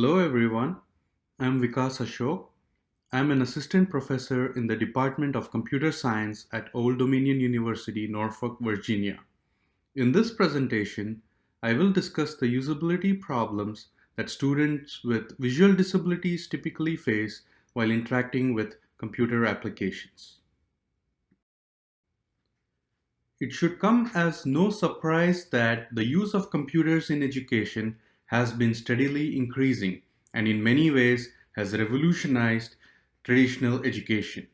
Hello everyone, I'm Vikas Ashok. I'm an assistant professor in the Department of Computer Science at Old Dominion University, Norfolk, Virginia. In this presentation, I will discuss the usability problems that students with visual disabilities typically face while interacting with computer applications. It should come as no surprise that the use of computers in education has been steadily increasing and in many ways has revolutionized traditional education.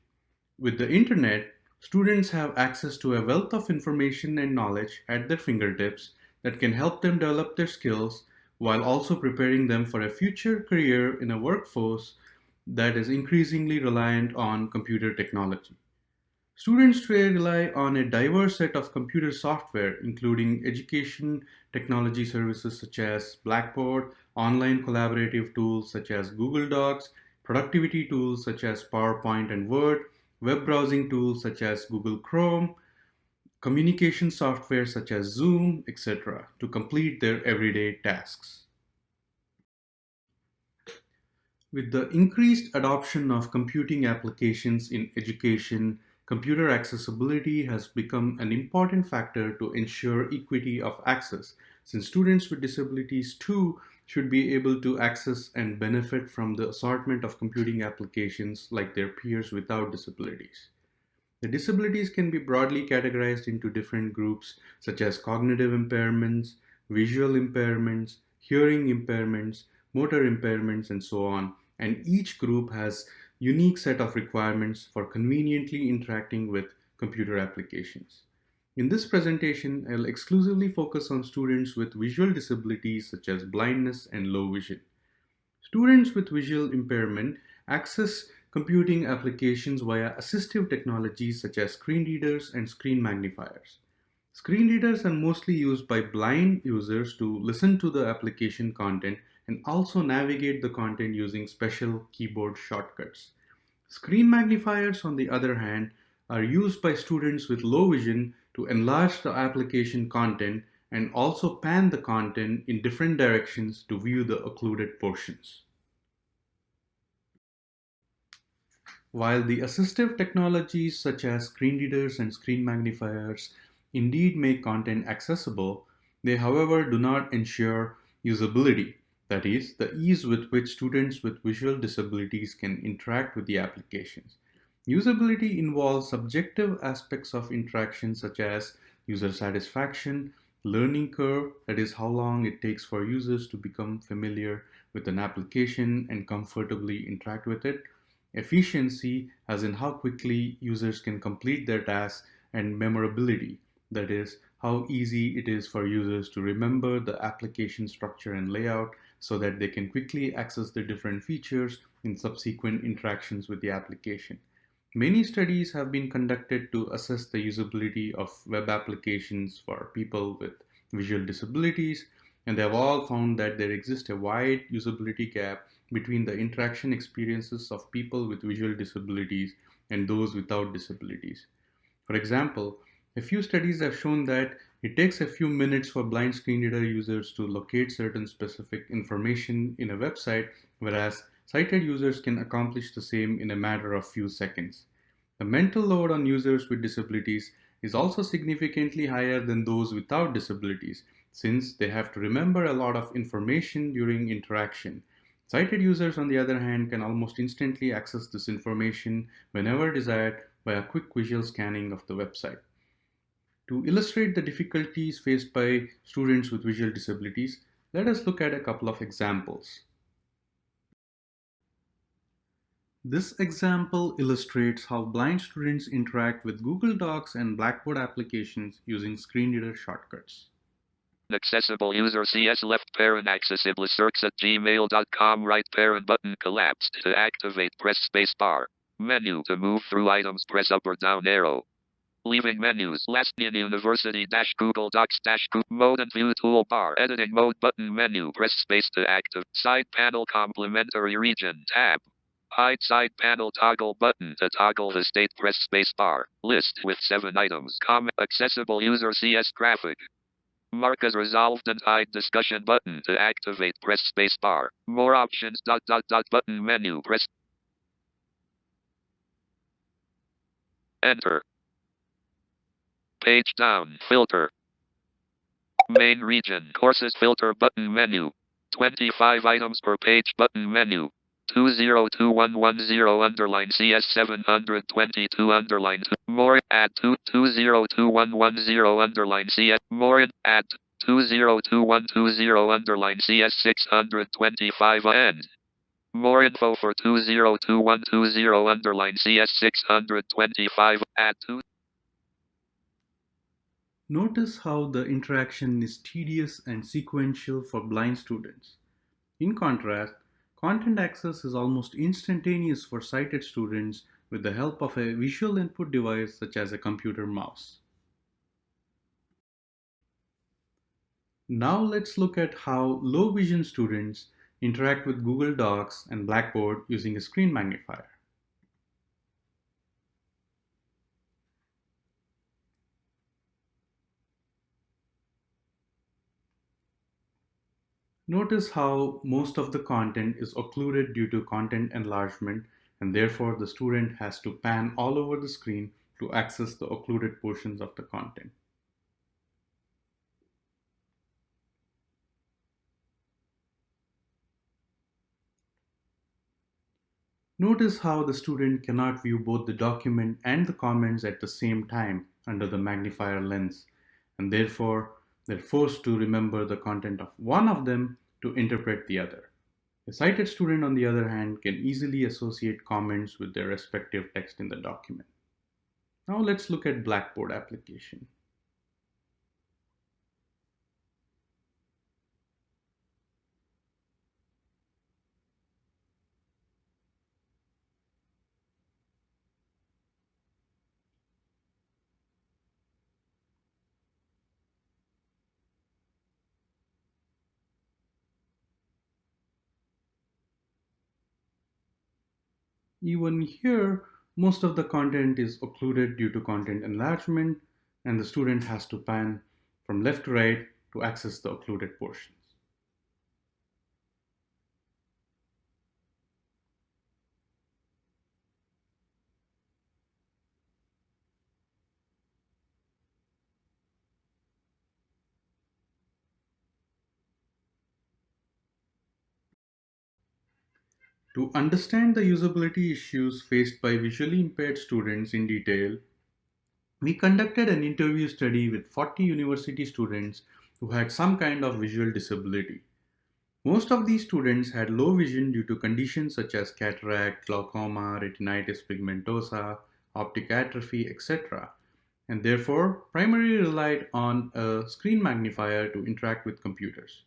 With the internet, students have access to a wealth of information and knowledge at their fingertips that can help them develop their skills while also preparing them for a future career in a workforce that is increasingly reliant on computer technology. Students today rely on a diverse set of computer software, including education technology services such as Blackboard, online collaborative tools such as Google Docs, productivity tools such as PowerPoint and Word, web browsing tools such as Google Chrome, communication software such as Zoom, etc., to complete their everyday tasks. With the increased adoption of computing applications in education, computer accessibility has become an important factor to ensure equity of access, since students with disabilities too should be able to access and benefit from the assortment of computing applications like their peers without disabilities. The disabilities can be broadly categorized into different groups such as cognitive impairments, visual impairments, hearing impairments, motor impairments, and so on. And each group has unique set of requirements for conveniently interacting with computer applications. In this presentation, I'll exclusively focus on students with visual disabilities such as blindness and low vision. Students with visual impairment access computing applications via assistive technologies such as screen readers and screen magnifiers. Screen readers are mostly used by blind users to listen to the application content and also navigate the content using special keyboard shortcuts. Screen magnifiers, on the other hand, are used by students with low vision to enlarge the application content and also pan the content in different directions to view the occluded portions. While the assistive technologies such as screen readers and screen magnifiers indeed make content accessible, they however do not ensure usability that is, the ease with which students with visual disabilities can interact with the applications. Usability involves subjective aspects of interaction such as user satisfaction, learning curve, that is how long it takes for users to become familiar with an application and comfortably interact with it, efficiency, as in how quickly users can complete their tasks, and memorability, that is how easy it is for users to remember the application structure and layout so that they can quickly access the different features in subsequent interactions with the application. Many studies have been conducted to assess the usability of web applications for people with visual disabilities, and they have all found that there exists a wide usability gap between the interaction experiences of people with visual disabilities and those without disabilities. For example, a few studies have shown that it takes a few minutes for blind screen reader users to locate certain specific information in a website, whereas sighted users can accomplish the same in a matter of few seconds. The mental load on users with disabilities is also significantly higher than those without disabilities, since they have to remember a lot of information during interaction. Sighted users, on the other hand, can almost instantly access this information whenever desired by a quick visual scanning of the website. To illustrate the difficulties faced by students with visual disabilities, let us look at a couple of examples. This example illustrates how blind students interact with Google Docs and Blackboard applications using screen reader shortcuts. Accessible user CS left parent accessible search at gmail.com right parent button collapsed. To activate press space bar. Menu to move through items press up or down arrow. Leaving menus. Last in University dash Google Docs dash Group mode and view toolbar. Editing mode button menu. Press space to active. Side panel complementary region tab. Hide side panel toggle button to toggle the state. Press space bar. List with seven items. Comment accessible user CS graphic. Mark as resolved and hide discussion button to activate. Press space bar. More options. Dot dot dot button menu. Press. Enter. Page down. Filter. Main region. Courses filter button menu. 25 items per page button menu. 202110 underline CS 722 underline more 2 202110 underline CS more add 202120 underline CS 625 end. More info for 202120 underline CS 625 at 2 Notice how the interaction is tedious and sequential for blind students. In contrast, content access is almost instantaneous for sighted students with the help of a visual input device such as a computer mouse. Now let's look at how low vision students interact with Google Docs and Blackboard using a screen magnifier. Notice how most of the content is occluded due to content enlargement and therefore the student has to pan all over the screen to access the occluded portions of the content. Notice how the student cannot view both the document and the comments at the same time under the magnifier lens and therefore they're forced to remember the content of one of them to interpret the other. A sighted student, on the other hand, can easily associate comments with their respective text in the document. Now let's look at Blackboard application. Even here, most of the content is occluded due to content enlargement and the student has to pan from left to right to access the occluded portions. To understand the usability issues faced by visually impaired students in detail, we conducted an interview study with 40 university students who had some kind of visual disability. Most of these students had low vision due to conditions such as cataract, glaucoma, retinitis pigmentosa, optic atrophy, etc., and therefore primarily relied on a screen magnifier to interact with computers.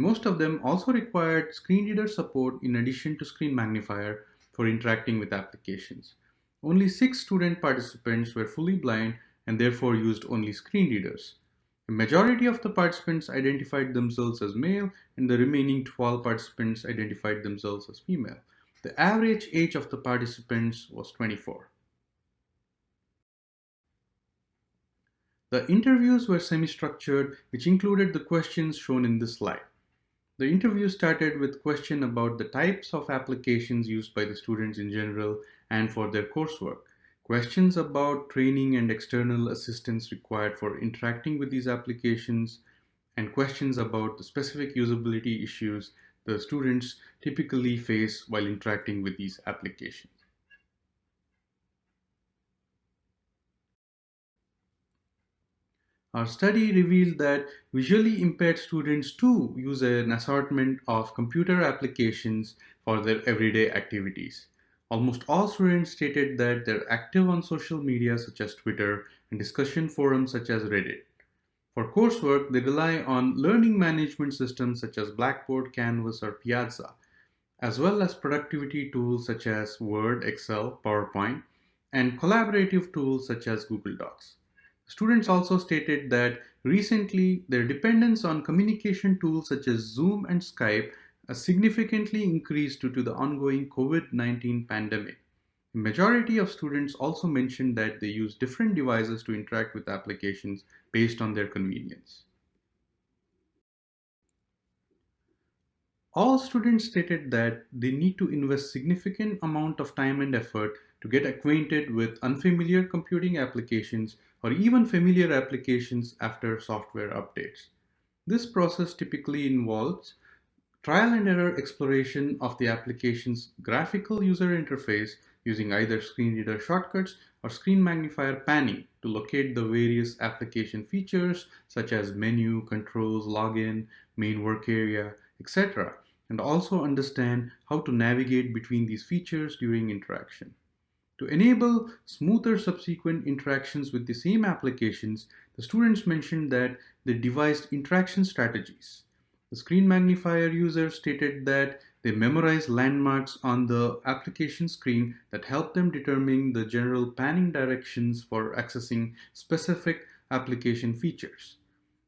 Most of them also required screen reader support in addition to screen magnifier for interacting with applications. Only six student participants were fully blind and therefore used only screen readers. The majority of the participants identified themselves as male and the remaining 12 participants identified themselves as female. The average age of the participants was 24. The interviews were semi-structured, which included the questions shown in this slide. The interview started with question about the types of applications used by the students in general and for their coursework. Questions about training and external assistance required for interacting with these applications and questions about the specific usability issues the students typically face while interacting with these applications. Our study revealed that visually impaired students too use an assortment of computer applications for their everyday activities. Almost all students stated that they're active on social media such as Twitter and discussion forums such as Reddit. For coursework, they rely on learning management systems such as Blackboard, Canvas, or Piazza, as well as productivity tools such as Word, Excel, PowerPoint, and collaborative tools such as Google Docs. Students also stated that recently their dependence on communication tools such as Zoom and Skype significantly increased due to the ongoing COVID-19 pandemic. The majority of students also mentioned that they use different devices to interact with applications based on their convenience. All students stated that they need to invest significant amount of time and effort to get acquainted with unfamiliar computing applications or even familiar applications after software updates. This process typically involves trial and error exploration of the application's graphical user interface using either screen reader shortcuts or screen magnifier panning to locate the various application features such as menu, controls, login, main work area, etc. and also understand how to navigate between these features during interaction. To enable smoother subsequent interactions with the same applications, the students mentioned that they devised interaction strategies. The screen magnifier user stated that they memorized landmarks on the application screen that help them determine the general panning directions for accessing specific application features.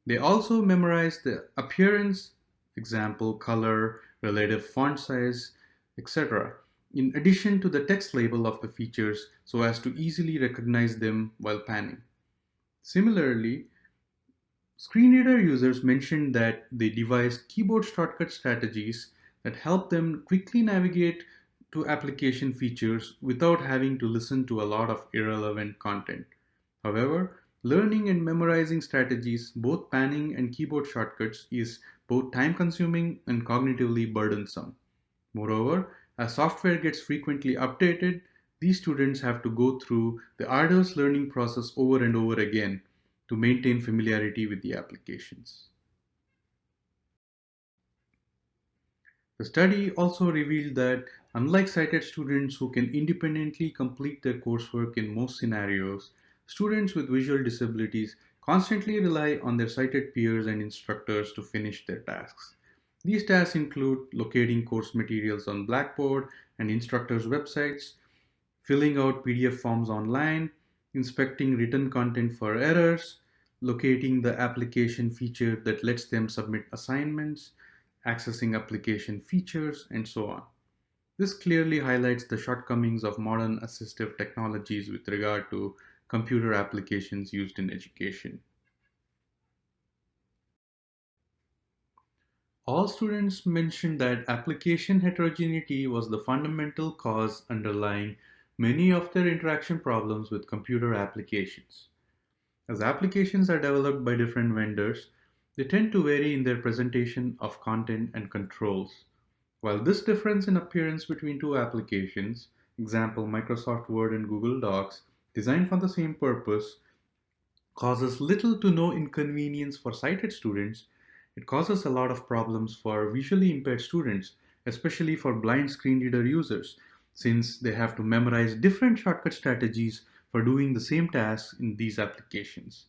They also memorized the appearance, example, color, relative font size, etc in addition to the text label of the features so as to easily recognize them while panning. Similarly, screen reader users mentioned that they devised keyboard shortcut strategies that help them quickly navigate to application features without having to listen to a lot of irrelevant content. However, learning and memorizing strategies, both panning and keyboard shortcuts, is both time consuming and cognitively burdensome. Moreover, as software gets frequently updated, these students have to go through the arduous learning process over and over again to maintain familiarity with the applications. The study also revealed that unlike sighted students who can independently complete their coursework in most scenarios, students with visual disabilities constantly rely on their sighted peers and instructors to finish their tasks. These tasks include locating course materials on Blackboard and instructors' websites, filling out PDF forms online, inspecting written content for errors, locating the application feature that lets them submit assignments, accessing application features, and so on. This clearly highlights the shortcomings of modern assistive technologies with regard to computer applications used in education. All students mentioned that application heterogeneity was the fundamental cause underlying many of their interaction problems with computer applications. As applications are developed by different vendors, they tend to vary in their presentation of content and controls. While this difference in appearance between two applications, example Microsoft Word and Google Docs, designed for the same purpose, causes little to no inconvenience for sighted students, it causes a lot of problems for visually impaired students, especially for blind screen reader users, since they have to memorize different shortcut strategies for doing the same tasks in these applications.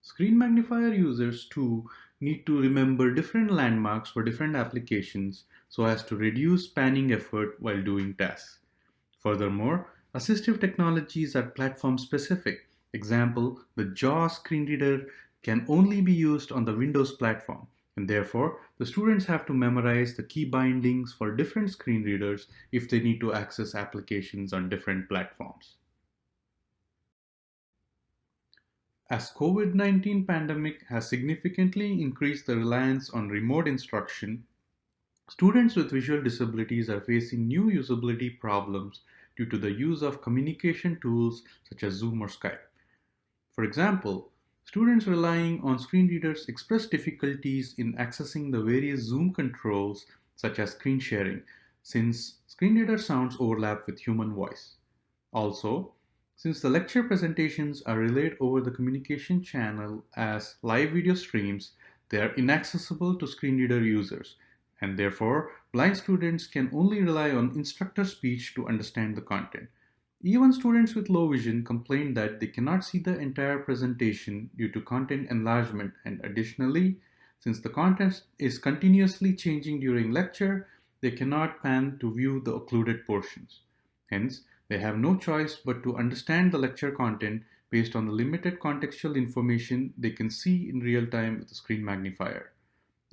Screen magnifier users too need to remember different landmarks for different applications so as to reduce panning effort while doing tasks. Furthermore, assistive technologies are platform specific. Example, the JAWS screen reader can only be used on the Windows platform, and therefore the students have to memorize the key bindings for different screen readers if they need to access applications on different platforms. As COVID-19 pandemic has significantly increased the reliance on remote instruction, students with visual disabilities are facing new usability problems due to the use of communication tools such as Zoom or Skype. For example, Students relying on screen readers express difficulties in accessing the various Zoom controls such as screen sharing since screen reader sounds overlap with human voice. Also, since the lecture presentations are relayed over the communication channel as live video streams, they are inaccessible to screen reader users and therefore blind students can only rely on instructor speech to understand the content. Even students with low vision complain that they cannot see the entire presentation due to content enlargement and additionally, since the content is continuously changing during lecture, they cannot pan to view the occluded portions. Hence, they have no choice but to understand the lecture content based on the limited contextual information they can see in real time with the screen magnifier.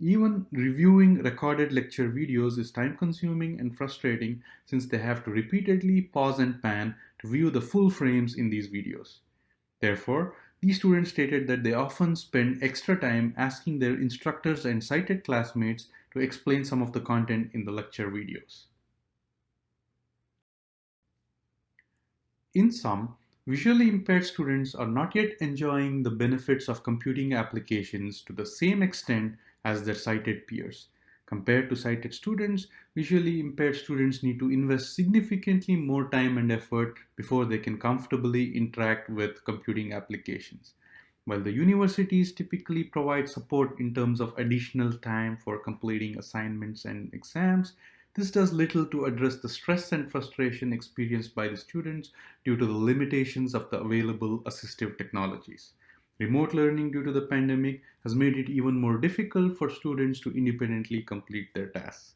Even reviewing recorded lecture videos is time consuming and frustrating since they have to repeatedly pause and pan to view the full frames in these videos. Therefore, these students stated that they often spend extra time asking their instructors and sighted classmates to explain some of the content in the lecture videos. In sum, visually impaired students are not yet enjoying the benefits of computing applications to the same extent as their sighted peers. Compared to sighted students, visually impaired students need to invest significantly more time and effort before they can comfortably interact with computing applications. While the universities typically provide support in terms of additional time for completing assignments and exams, this does little to address the stress and frustration experienced by the students due to the limitations of the available assistive technologies. Remote learning due to the pandemic has made it even more difficult for students to independently complete their tasks.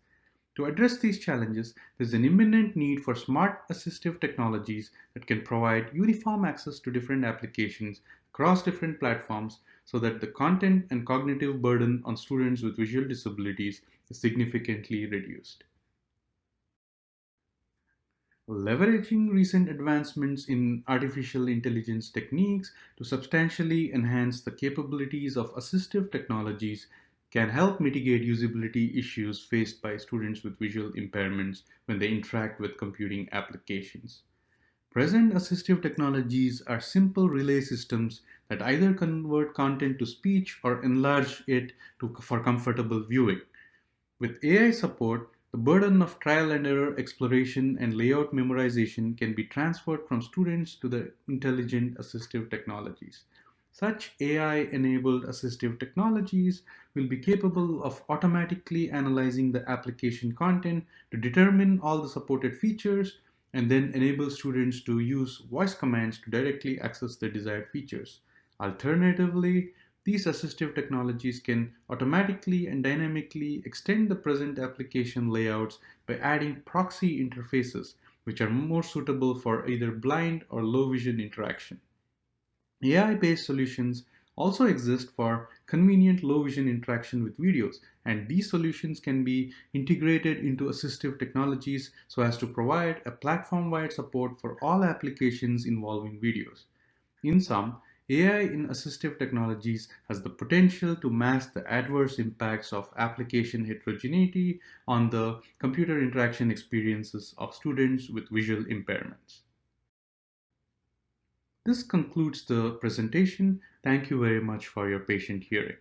To address these challenges, there is an imminent need for smart assistive technologies that can provide uniform access to different applications across different platforms so that the content and cognitive burden on students with visual disabilities is significantly reduced. Leveraging recent advancements in artificial intelligence techniques to substantially enhance the capabilities of assistive technologies can help mitigate usability issues faced by students with visual impairments when they interact with computing applications. Present assistive technologies are simple relay systems that either convert content to speech or enlarge it to, for comfortable viewing. With AI support, the burden of trial and error exploration and layout memorization can be transferred from students to the intelligent assistive technologies. Such AI-enabled assistive technologies will be capable of automatically analyzing the application content to determine all the supported features and then enable students to use voice commands to directly access the desired features. Alternatively, these assistive technologies can automatically and dynamically extend the present application layouts by adding proxy interfaces, which are more suitable for either blind or low vision interaction. AI-based solutions also exist for convenient low vision interaction with videos, and these solutions can be integrated into assistive technologies so as to provide a platform-wide support for all applications involving videos. In sum, AI in assistive technologies has the potential to mask the adverse impacts of application heterogeneity on the computer interaction experiences of students with visual impairments. This concludes the presentation. Thank you very much for your patient hearing.